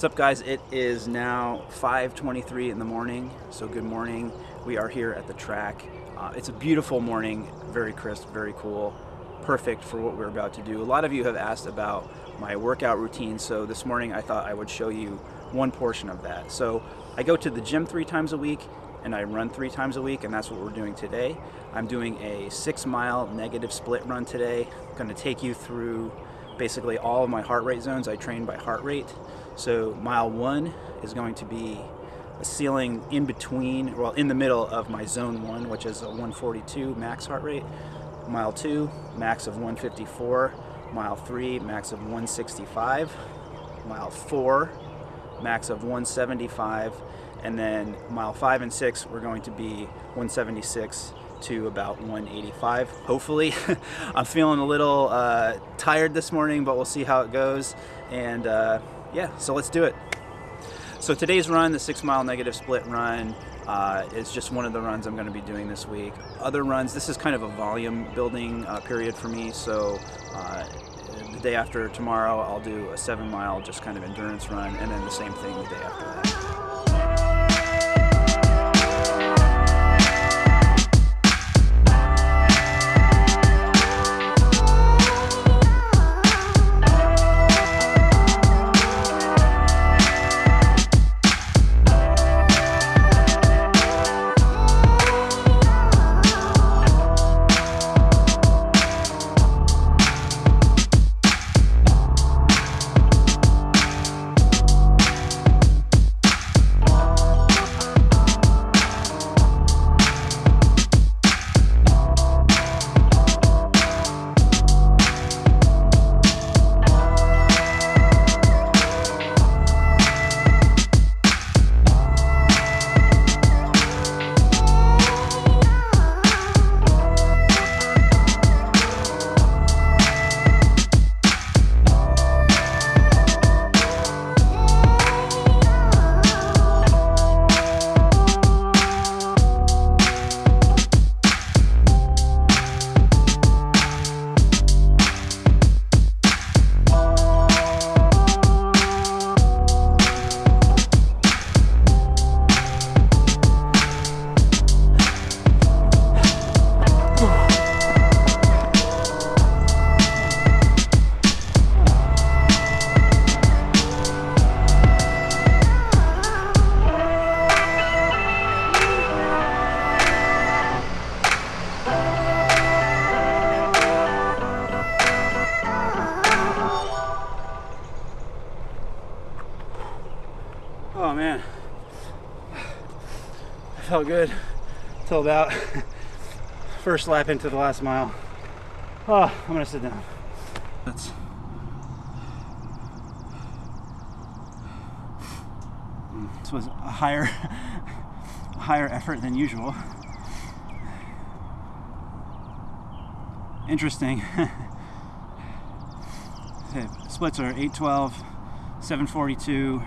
What's up guys? It is now 5.23 in the morning, so good morning. We are here at the track. Uh, it's a beautiful morning, very crisp, very cool, perfect for what we're about to do. A lot of you have asked about my workout routine, so this morning I thought I would show you one portion of that. So I go to the gym three times a week and I run three times a week and that's what we're doing today. I'm doing a six mile negative split run today. I'm gonna take you through basically all of my heart rate zones. I train by heart rate. So mile one is going to be a ceiling in between, well, in the middle of my zone one, which is a 142 max heart rate. Mile two, max of 154. Mile three, max of 165. Mile four, max of 175. And then mile five and six, we're going to be 176 to about 185 hopefully I'm feeling a little uh, tired this morning but we'll see how it goes and uh, yeah, so let's do it. So today's run, the six mile negative split run, uh, is just one of the runs I'm going to be doing this week. Other runs, this is kind of a volume building uh, period for me, so uh, the day after tomorrow I'll do a seven mile just kind of endurance run, and then the same thing the day after that. Felt good till about first lap into the last mile. Oh, I'm gonna sit down. That's this was a higher, higher effort than usual. Interesting. Splits are 812, 742.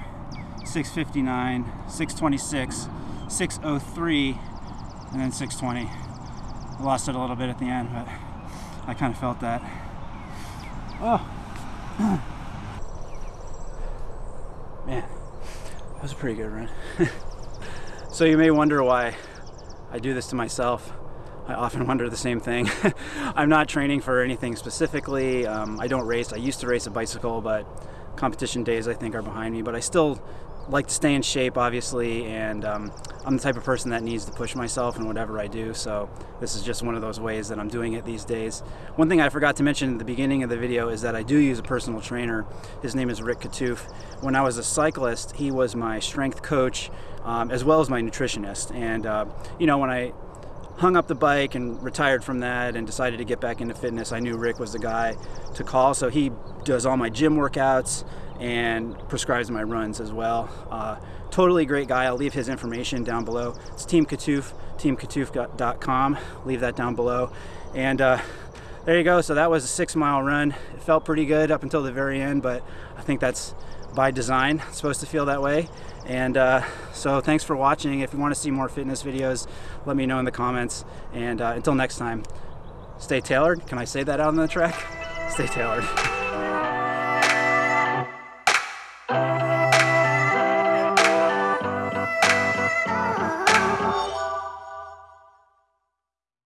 659, 626, 603, and then 620. I lost it a little bit at the end, but I kind of felt that. Oh, man, that was a pretty good run. so you may wonder why I do this to myself. I often wonder the same thing. I'm not training for anything specifically. Um, I don't race. I used to race a bicycle, but competition days I think are behind me, but I still like to stay in shape obviously and um, I'm the type of person that needs to push myself in whatever I do so this is just one of those ways that I'm doing it these days. One thing I forgot to mention at the beginning of the video is that I do use a personal trainer. His name is Rick Katoof. When I was a cyclist he was my strength coach um, as well as my nutritionist and uh, you know when I hung up the bike and retired from that and decided to get back into fitness, I knew Rick was the guy to call. So he does all my gym workouts and prescribes my runs as well. Uh, totally great guy. I'll leave his information down below. It's Team Katoof, teamkatoof.com. Leave that down below. And uh, there you go. So that was a six mile run. It felt pretty good up until the very end, but I think that's by design. It's supposed to feel that way. And uh, so thanks for watching. If you want to see more fitness videos, let me know in the comments. And uh, until next time, stay tailored. Can I say that out on the track? Stay tailored.